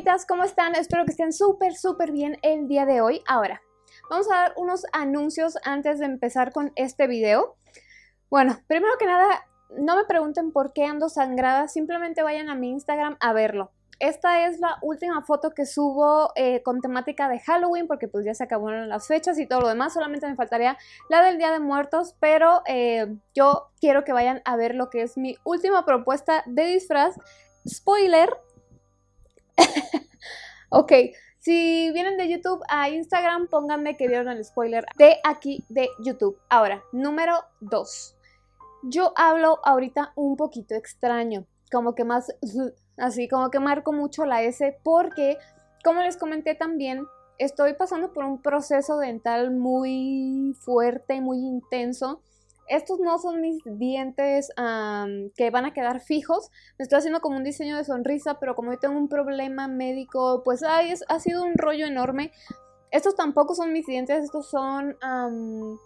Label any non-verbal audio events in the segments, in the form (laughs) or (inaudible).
fantasmitas? ¿Cómo están? Espero que estén súper, súper bien el día de hoy. Ahora, vamos a dar unos anuncios antes de empezar con este video. Bueno, primero que nada, no me pregunten por qué ando sangrada, simplemente vayan a mi Instagram a verlo. Esta es la última foto que subo eh, con temática de Halloween porque pues ya se acabaron las fechas y todo lo demás. Solamente me faltaría la del Día de Muertos, pero eh, yo quiero que vayan a ver lo que es mi última propuesta de disfraz. Spoiler. (laughs) ok, si vienen de YouTube a Instagram, pónganme que vieron el spoiler de aquí de YouTube. Ahora, número 2. Yo hablo ahorita un poquito extraño, como que más (laughs) Así como que marco mucho la S porque, como les comenté también, estoy pasando por un proceso dental muy fuerte, muy intenso. Estos no son mis dientes que van a quedar fijos. Me estoy haciendo como un diseño de sonrisa, pero como yo tengo un problema médico, pues ha sido un rollo enorme. Estos tampoco son mis dientes, estos son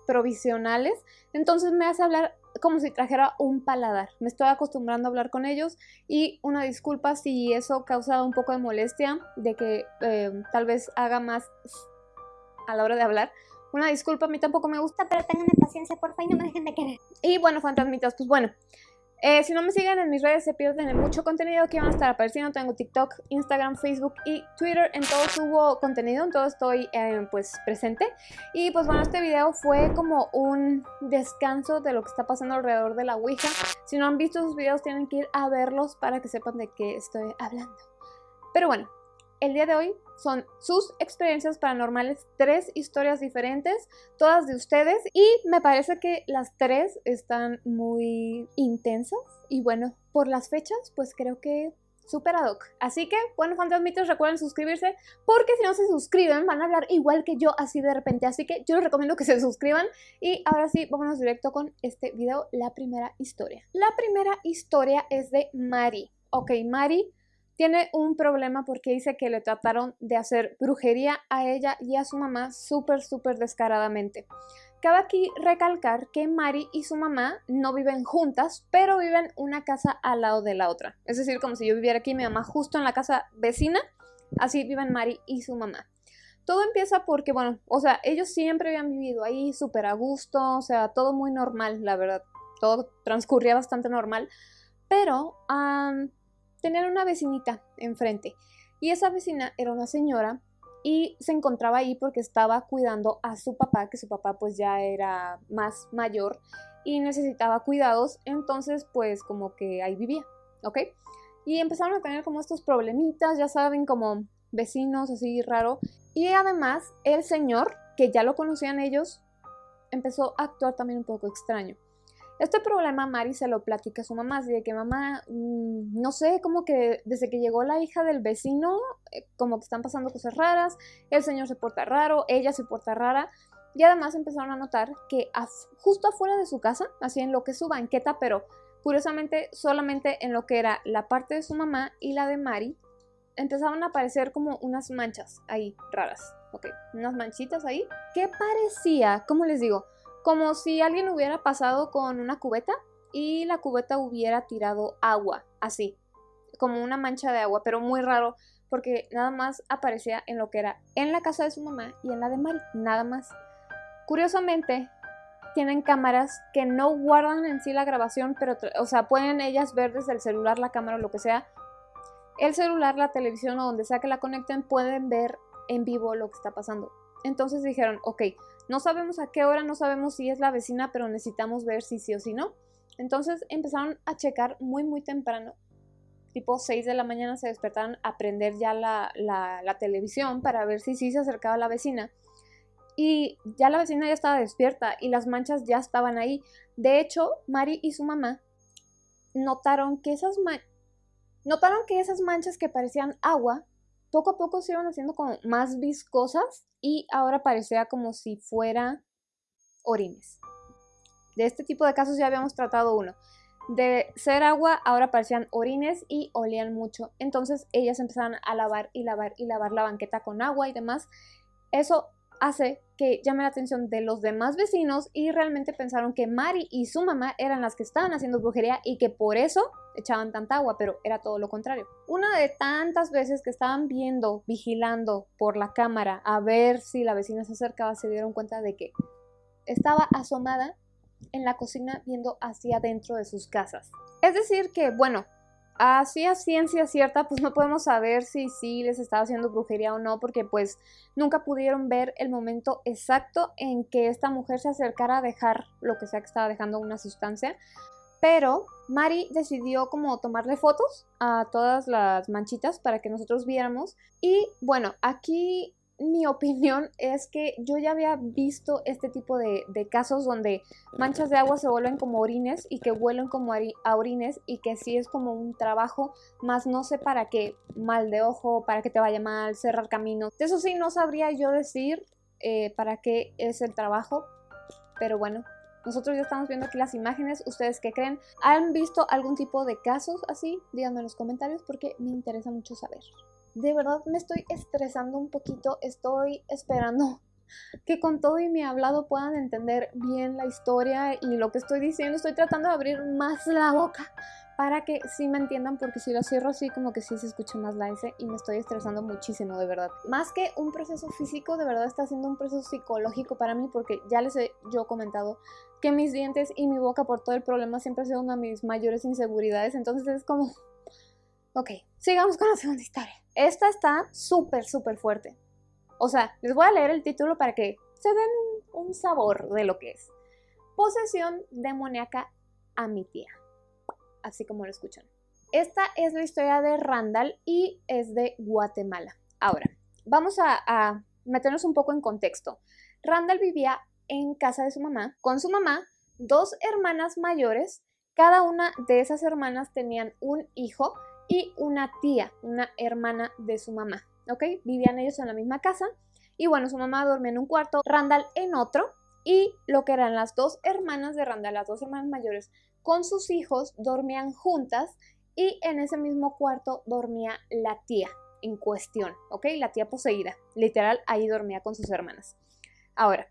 provisionales. Entonces me hace hablar como si trajera un paladar. Me estoy acostumbrando a hablar con ellos y una disculpa si eso causa un poco de molestia, de que eh, tal vez haga más a la hora de hablar. Una disculpa, a mí tampoco me gusta, pero tengan paciencia, porfa, y no me dejen de querer. Y bueno, fantasmitas, pues bueno, eh, si no me siguen en mis redes se pierden de mucho contenido que van a estar apareciendo. Tengo TikTok, Instagram, Facebook y Twitter. En todo subo contenido, en todo estoy eh, pues presente. Y pues bueno, este video fue como un descanso de lo que está pasando alrededor de la Ouija. Si no han visto sus videos tienen que ir a verlos para que sepan de qué estoy hablando. Pero bueno, el día de hoy son sus experiencias paranormales, tres historias diferentes, todas de ustedes y me parece que las tres están muy intensas y bueno, por las fechas pues creo que super ad hoc. Así que, bueno, fantasmitos, recuerden suscribirse, porque si no se suscriben van a hablar igual que yo así de repente. Así que yo les recomiendo que se suscriban. Y ahora sí, vámonos directo con este video, la primera historia. La primera historia es de Mari. Ok, Mari tiene un problema porque dice que le trataron de hacer brujería a ella y a su mamá súper, súper descaradamente. Cabe aquí recalcar que Mari y su mamá no viven juntas, pero viven una casa al lado de la otra. Es decir, como si yo viviera aquí, mi mamá justo en la casa vecina, así viven Mari y su mamá. Todo empieza porque, bueno, o sea, ellos siempre habían vivido ahí súper a gusto, o sea, todo muy normal, la verdad. Todo transcurría bastante normal, pero tenían una vecinita enfrente y esa vecina era una señora y se encontraba ahí porque estaba cuidando a su papá, que su papá pues ya era más mayor y necesitaba cuidados, entonces pues como que ahí vivía, ¿ok? Y empezaron a tener como estos problemitas, ya saben, como vecinos así raro. Y además el señor, que ya lo conocían ellos, empezó a actuar también un poco extraño. Este problema Mari se lo platica a su mamá, así de que mamá, mm, no sé, como que desde que llegó la hija del vecino, eh, como que están pasando cosas raras, el señor se porta raro, ella se porta rara, y además empezaron a notar que justo afuera de su casa, así en lo que es su banqueta, pero curiosamente solamente en lo que era la parte de su mamá y la de Mari, empezaban a aparecer como unas manchas ahí raras, ok, unas manchitas ahí, que parecía, como les digo, como si alguien hubiera pasado con una cubeta y la cubeta hubiera tirado agua, así, como una mancha de agua, pero muy raro porque nada más aparecía en lo que era en la casa de su mamá y en la de Mari, nada más. Curiosamente, tienen cámaras que no guardan en sí la grabación, pero, o sea, pueden ellas ver desde el celular, la cámara o lo que sea. El celular, la televisión o donde sea que la conecten, pueden ver en vivo lo que está pasando. Entonces dijeron, ok, no sabemos a qué hora, no sabemos si es la vecina, pero necesitamos ver si sí o si no. Entonces empezaron a checar muy muy temprano, tipo 6 de la mañana se despertaron a prender ya la, la, televisión para ver si sí se acercaba la vecina. Y ya la vecina ya estaba despierta y las manchas ya estaban ahí. De hecho, Mari y su mamá notaron que esas, notaron que esas manchas que parecían agua poco a poco se iban haciendo como más viscosas y ahora parecía como si fuera orines. De este tipo de casos ya habíamos tratado uno. De ser agua, ahora parecían orines y olían mucho. Entonces ellas empezaron a lavar y lavar y lavar la banqueta con agua y demás. Eso hace que llame la atención de los demás vecinos y realmente pensaron que Mari y su mamá eran las que estaban haciendo brujería y que por eso echaban tanta agua, pero era todo lo contrario. Una de tantas veces que estaban viendo, vigilando por la cámara a ver si la vecina se acercaba, se dieron cuenta de que estaba asomada en la cocina viendo hacia adentro de sus casas. Es decir que, bueno, así a ciencia cierta, pues no podemos saber si sí les estaba haciendo brujería o no, porque pues nunca pudieron ver el momento exacto en que esta mujer se acercara a dejar lo que sea que estaba dejando una sustancia. Pero Mari decidió como tomarle fotos a todas las manchitas para que nosotros viéramos. Y bueno, aquí mi opinión es que yo ya había visto este tipo de, casos donde manchas de agua se vuelven como orines y que huelen como a orines y que sí es como un trabajo, más no sé para qué, mal de ojo, para que te vaya mal, cerrar caminos. Eso sí, no sabría yo decir eh, para qué es el trabajo, pero bueno. Nosotros ya estamos viendo aquí las imágenes. ¿Ustedes qué creen? ¿Han visto algún tipo de casos así? Díganme en los comentarios porque me interesa mucho saber de verdad me estoy estresando un poquito, estoy esperando (laughs) que con todo y mi hablado puedan entender bien la historia y lo que estoy diciendo. Estoy tratando de abrir más la boca para que sí me entiendan, porque si lo cierro así como que sí se escucha más la S y me estoy estresando muchísimo, de verdad. Más que un proceso físico, de verdad está siendo un proceso psicológico para mí, porque ya les he yo comentado que mis dientes y mi boca por todo el problema siempre ha sido una de mis mayores inseguridades, entonces es como Ok, sigamos con la segunda historia. Esta está súper, súper fuerte. O sea, les voy a leer el título para que se den un, sabor de lo que es. Posesión demoníaca a mi tía. Así como lo escuchan. Esta es la historia de Randall y es de Guatemala. Ahora, vamos a, a meternos un poco en contexto. Randall vivía en casa de su mamá, con su mamá, dos hermanas mayores. Cada una de esas hermanas tenían un hijo y una tía, una hermana de su mamá, ¿ok? Vivían ellos en la misma casa y bueno, su mamá dormía en un cuarto, Randall en otro y lo que eran las dos hermanas de Randall, las dos hermanas mayores, con sus hijos dormían juntas y en ese mismo cuarto dormía la tía en cuestión, ¿ok? La tía poseída, literal, ahí dormía con sus hermanas. Ahora,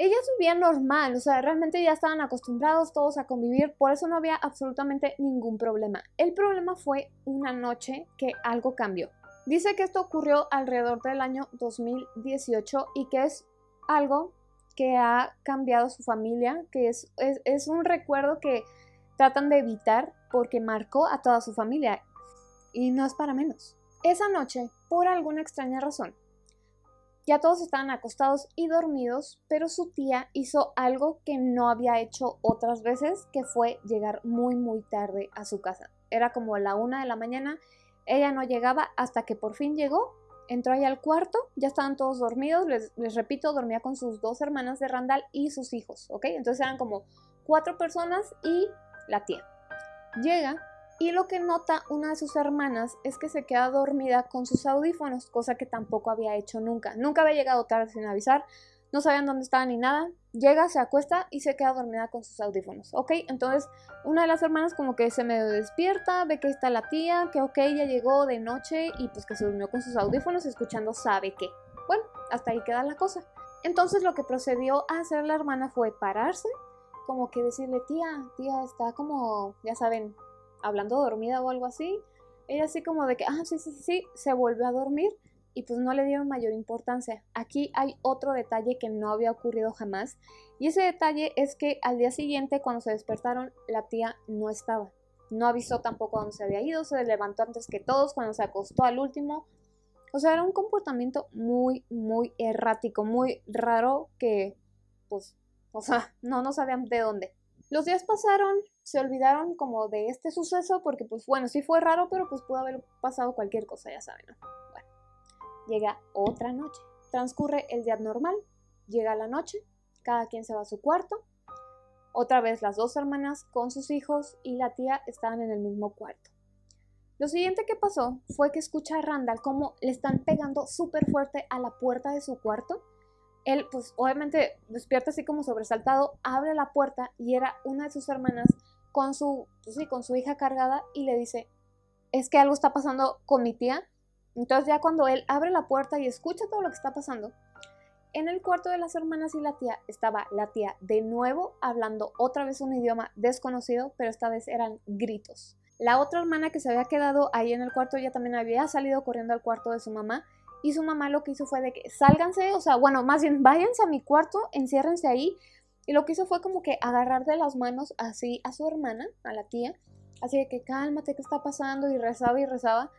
ellas vivían normal, o sea, realmente ya estaban acostumbrados todos a convivir, por eso no había absolutamente ningún problema. El problema fue una noche que algo cambió. Dice que esto ocurrió alrededor del año 2018 y que es algo que ha cambiado su familia, que es, un recuerdo que tratan de evitar porque marcó a toda su familia y no es para menos. Esa noche, por alguna extraña razón, ya todos estaban acostados y dormidos, pero su tía hizo algo que no había hecho otras veces, que fue llegar muy muy tarde a su casa. Era como la una de la mañana, ella no llegaba hasta que por fin llegó, entró ahí al cuarto, ya estaban todos dormidos, les, les repito, dormía con sus dos hermanas de Randall y sus hijos, ¿ok? Entonces eran como cuatro personas y la tía. Llega y lo que nota una de sus hermanas es que se queda dormida con sus audífonos, cosa que tampoco había hecho nunca. Nunca había llegado tarde sin avisar, no sabían dónde estaba ni nada. Llega, se acuesta y se queda dormida con sus audífonos, ¿ok? Entonces una de las hermanas como que se medio despierta, ve que está la tía, que ok, ya llegó de noche y pues que se durmió con sus audífonos escuchando sabe qué. Bueno, hasta ahí queda la cosa. Entonces lo que procedió a hacer la hermana fue pararse, como que decirle, tía, tía, está como, ya saben, hablando dormida o algo así. Ella así como de que, ah, sí, sí, sí, se volvió a dormir y pues no le dieron mayor importancia. Aquí hay otro detalle que no había ocurrido jamás y ese detalle es que al día siguiente cuando se despertaron la tía no estaba. No avisó tampoco dónde se había ido, se levantó antes que todos cuando se acostó al último. O sea, era un comportamiento muy, muy errático, muy raro que, pues, o sea, no, no sabían de dónde. Los días pasaron, se olvidaron como de este suceso porque pues bueno, sí fue raro, pero pues pudo haber pasado cualquier cosa, ya saben, ¿no? Bueno, llega otra noche, transcurre el día normal, llega la noche, cada quien se va a su cuarto, otra vez las dos hermanas con sus hijos y la tía estaban en el mismo cuarto. Lo siguiente que pasó fue que escucha a Randall como le están pegando súper fuerte a la puerta de su cuarto él, pues obviamente despierta así como sobresaltado, abre la puerta y era una de sus hermanas con su, pues, sí, con su hija cargada y le dice, es que algo está pasando con mi tía Entonces ya cuando él abre la puerta y escucha todo lo que está pasando, en el cuarto de las hermanas y la tía estaba la tía de nuevo hablando otra vez un idioma desconocido, pero esta vez eran gritos. La otra hermana que se había quedado ahí en el cuarto ya también había salido corriendo al cuarto de su mamá y su mamá lo que hizo fue de que sálganse, o sea, bueno, más bien váyanse a mi cuarto, enciérrense ahí. Y lo que hizo fue como que agarrar de las manos así a su hermana, a la tía, así de que cálmate, ¿qué está pasando? Y rezaba y rezaba.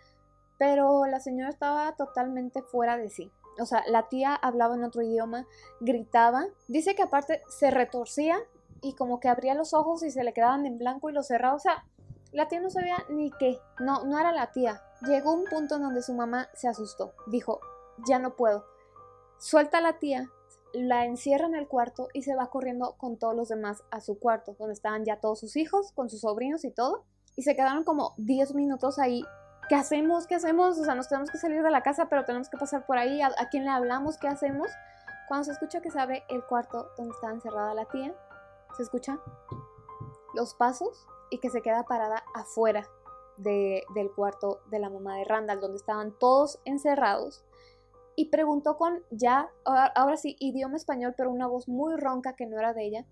Pero la señora estaba totalmente fuera de sí. O sea, la tía hablaba en otro idioma, gritaba. Dice que aparte se retorcía y como que abría los ojos y se le quedaban en blanco y los cerraba. O sea, la tía no sabía ni qué. No, no era la tía. Llegó un punto en donde su mamá se asustó. Dijo, ya no puedo. Suelta a la tía, la encierra en el cuarto y se va corriendo con todos los demás a su cuarto, donde estaban ya todos sus hijos, con sus sobrinos y todo. Y se quedaron como 10 minutos ahí ¿qué hacemos? ¿Qué hacemos? O sea, nos tenemos que salir de la casa, pero tenemos que pasar por ahí. ¿A, quién le hablamos? ¿Qué hacemos? Cuando se escucha que se abre el cuarto donde estaba encerrada la tía, se escuchan los pasos y que se queda parada afuera del cuarto de la mamá de Randall, donde estaban todos encerrados. Y preguntó con ya, ahora sí, idioma español, pero una voz muy ronca que no era de ella.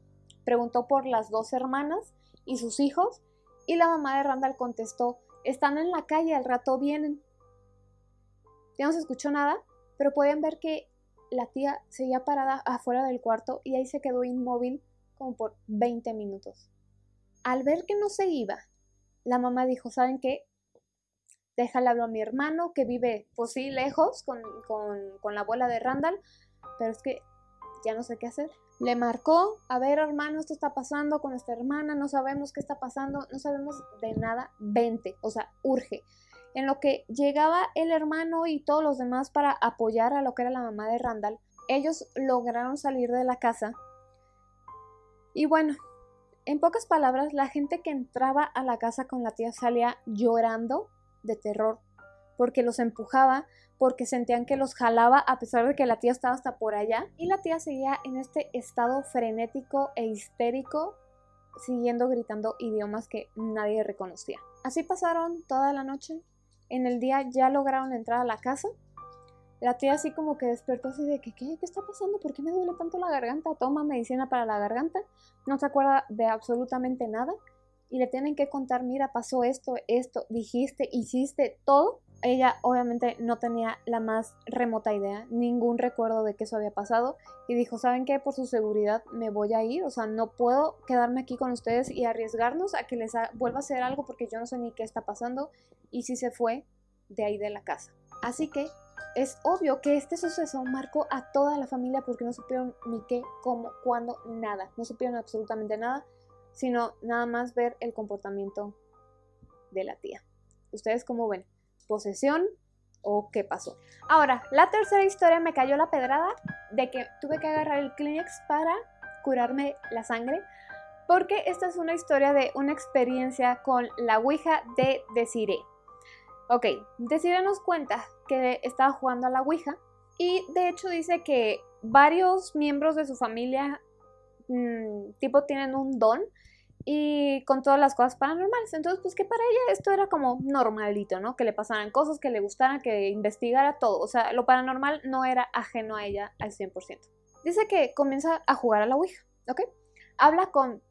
Preguntó por las dos hermanas y sus hijos. Y la mamá de Randall contestó, están en la calle, al rato vienen. Ya no se escuchó nada, pero pueden ver que la tía seguía parada afuera del cuarto y ahí se quedó inmóvil como por 20 minutos. Al ver que no se iba, la mamá dijo, ¿saben qué? Déjale hablar a mi hermano que vive, pues sí, lejos con, con la abuela de Randall, pero es que ya no sé qué hacer. Le marcó, a ver hermano, esto está pasando con esta hermana, no sabemos qué está pasando, no sabemos de nada, vente, o sea, urge. En lo que llegaba el hermano y todos los demás para apoyar a lo que era la mamá de Randall, ellos lograron salir de la casa. Y bueno, en pocas palabras, la gente que entraba a la casa con la tía salía llorando de terror, porque los empujaba, porque sentían que los jalaba a pesar de que la tía estaba hasta por allá y la tía seguía en este estado frenético e histérico siguiendo gritando idiomas que nadie reconocía. Así pasaron toda la noche. En el día ya lograron entrar a la casa. La tía así como que despertó así de que ¿qué, ¿qué está pasando? ¿Por qué me duele tanto la garganta? Toma medicina para la garganta. No se acuerda de absolutamente nada. Y le tienen que contar, mira, pasó esto, esto, dijiste, hiciste, todo ella obviamente no tenía la más remota idea, ningún recuerdo de que eso había pasado y dijo, ¿saben qué? Por su seguridad me voy a ir, o sea, no puedo quedarme aquí con ustedes y arriesgarnos a que les vuelva a hacer algo porque yo no sé ni qué está pasando y sí se fue de ahí de la casa. Así que es obvio que este suceso marcó a toda la familia porque no supieron ni qué, cómo, cuándo, nada, no supieron absolutamente nada, sino nada más ver el comportamiento de la tía. ¿Ustedes cómo ven? posesión o qué pasó. Ahora, la tercera historia me cayó la pedrada de que tuve que agarrar el Kleenex para curarme la sangre porque esta es una historia de una experiencia con la Ouija de Desiree. Ok, Desiree nos cuenta que estaba jugando a la Ouija y de hecho dice que varios miembros de su familia mm, tipo tienen un don y con todas las cosas paranormales. Entonces, pues que para ella esto era como normalito, ¿no? Que le pasaran cosas, que le gustaran, que investigara todo. O sea, lo paranormal no era ajeno a ella al 100%. Dice que comienza a jugar a la Ouija, ¿ok? Habla con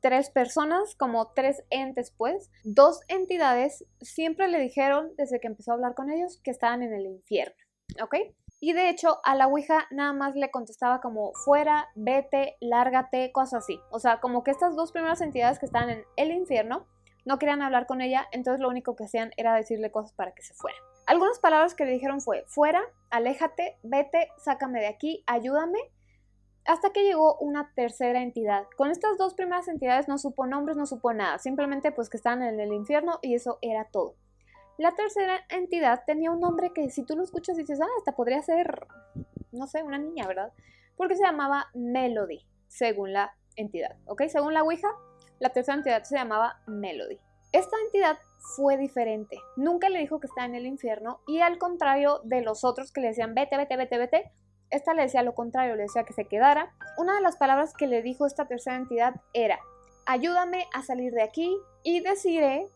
tres personas, como tres entes, pues. Dos entidades siempre le dijeron, desde que empezó a hablar con ellos, que estaban en el infierno, ¿ok? Y de hecho a la Ouija nada más le contestaba como fuera, vete, lárgate, cosas así. O sea, como que estas dos primeras entidades que estaban en el infierno no querían hablar con ella, entonces lo único que hacían era decirle cosas para que se fuera. Algunas palabras que le dijeron fue fuera, aléjate, vete, sácame de aquí, ayúdame, hasta que llegó una tercera entidad. Con estas dos primeras entidades no supo nombres, no supo nada, simplemente pues que estaban en el infierno y eso era todo. La tercera entidad tenía un nombre que si tú lo escuchas dices, ah, esta podría ser, no sé, una niña, ¿verdad? Porque se llamaba Melody, según la entidad, ¿ok? Según la Ouija, la tercera entidad se llamaba Melody. Esta entidad fue diferente, nunca le dijo que estaba en el infierno y al contrario de los otros que le decían vete, vete, vete, vete, esta le decía lo contrario, le decía que se quedara. Una de las palabras que le dijo esta tercera entidad era, ayúdame a salir de aquí y deciré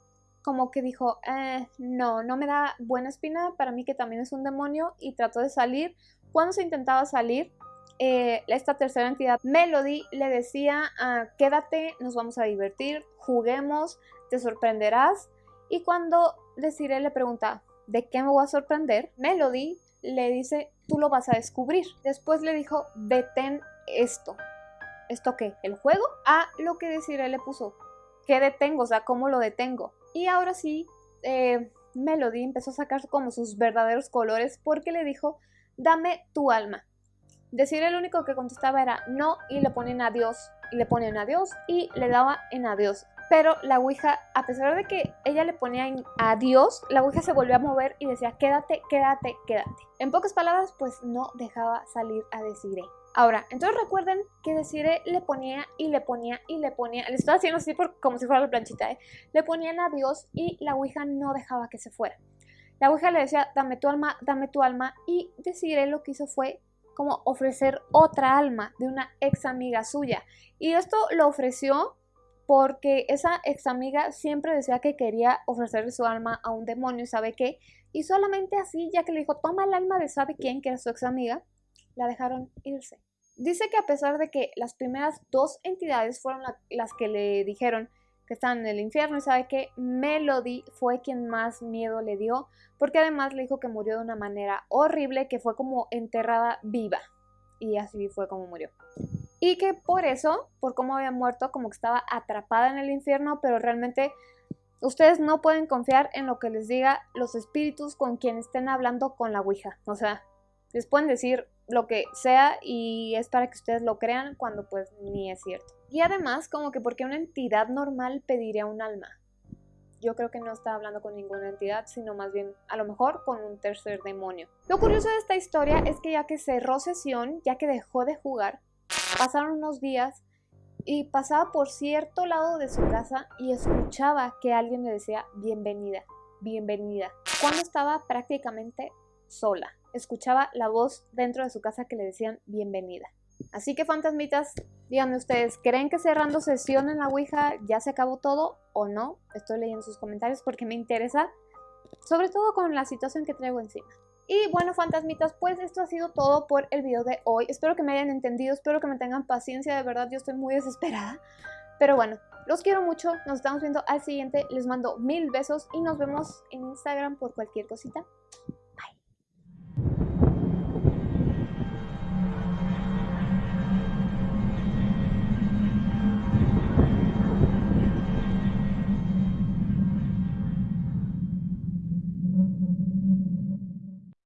como que dijo, eh, no, no me da buena espina, para mí que también es un demonio y trató de salir. Cuando se intentaba salir, eh, esta tercera entidad, Melody, le decía, ah, quédate, nos vamos a divertir, juguemos, te sorprenderás. Y cuando Desiree le pregunta, ¿de qué me voy a sorprender? Melody le dice, tú lo vas a descubrir. Después le dijo, detén esto. ¿Esto qué? ¿El juego? A lo que Desiree le puso, ¿qué detengo? O sea, ¿cómo lo detengo? Y ahora sí, eh, Melody empezó a sacar como sus verdaderos colores porque le dijo, dame tu alma. Decir el único que contestaba era no y le ponen adiós y le ponen adiós y le daba en adiós. Pero la Ouija, a pesar de que ella le ponía en adiós, la Ouija se volvió a mover y decía quédate, quédate, quédate. En pocas palabras, pues no dejaba salir a Desiree. Ahora, entonces recuerden que Desiree le ponía y le ponía y le ponía, le estaba haciendo así por, como si fuera la planchita, ¿eh? le ponían adiós y la Ouija no dejaba que se fuera. La Ouija le decía, dame tu alma, dame tu alma y Desiree lo que hizo fue como ofrecer otra alma de una ex amiga suya. Y esto lo ofreció porque esa ex amiga siempre decía que quería ofrecerle su alma a un demonio, ¿sabe qué? Y solamente así, ya que le dijo, toma el alma de sabe quién, que era su ex amiga, la dejaron irse. Dice que a pesar de que las primeras dos entidades fueron las que le dijeron que están en el infierno y sabe que Melody fue quien más miedo le dio porque además le dijo que murió de una manera horrible que fue como enterrada viva y así fue como murió. Y que por eso, por cómo había muerto, como que estaba atrapada en el infierno, pero realmente ustedes no pueden confiar en lo que les diga los espíritus con quien estén hablando con la Ouija. O sea, les pueden decir lo que sea y es para que ustedes lo crean cuando pues ni es cierto. Y además, como que porque una entidad normal pediría un alma. Yo creo que no está hablando con ninguna entidad, sino más bien a lo mejor con un tercer demonio. Lo curioso de esta historia es que ya que cerró sesión, ya que dejó de jugar, pasaron unos días y pasaba por cierto lado de su casa y escuchaba que alguien le decía bienvenida, bienvenida, cuando estaba prácticamente sola escuchaba la voz dentro de su casa que le decían bienvenida. Así que fantasmitas, díganme ustedes, ¿creen que cerrando sesión en la Ouija ya se acabó todo o no? Estoy leyendo sus comentarios porque me interesa, sobre todo con la situación que traigo encima. Y bueno, fantasmitas, pues esto ha sido todo por el video de hoy. Espero que me hayan entendido, espero que me tengan paciencia, de verdad yo estoy muy desesperada. Pero bueno, los quiero mucho, nos estamos viendo al siguiente, les mando mil besos y nos vemos en Instagram por cualquier cosita.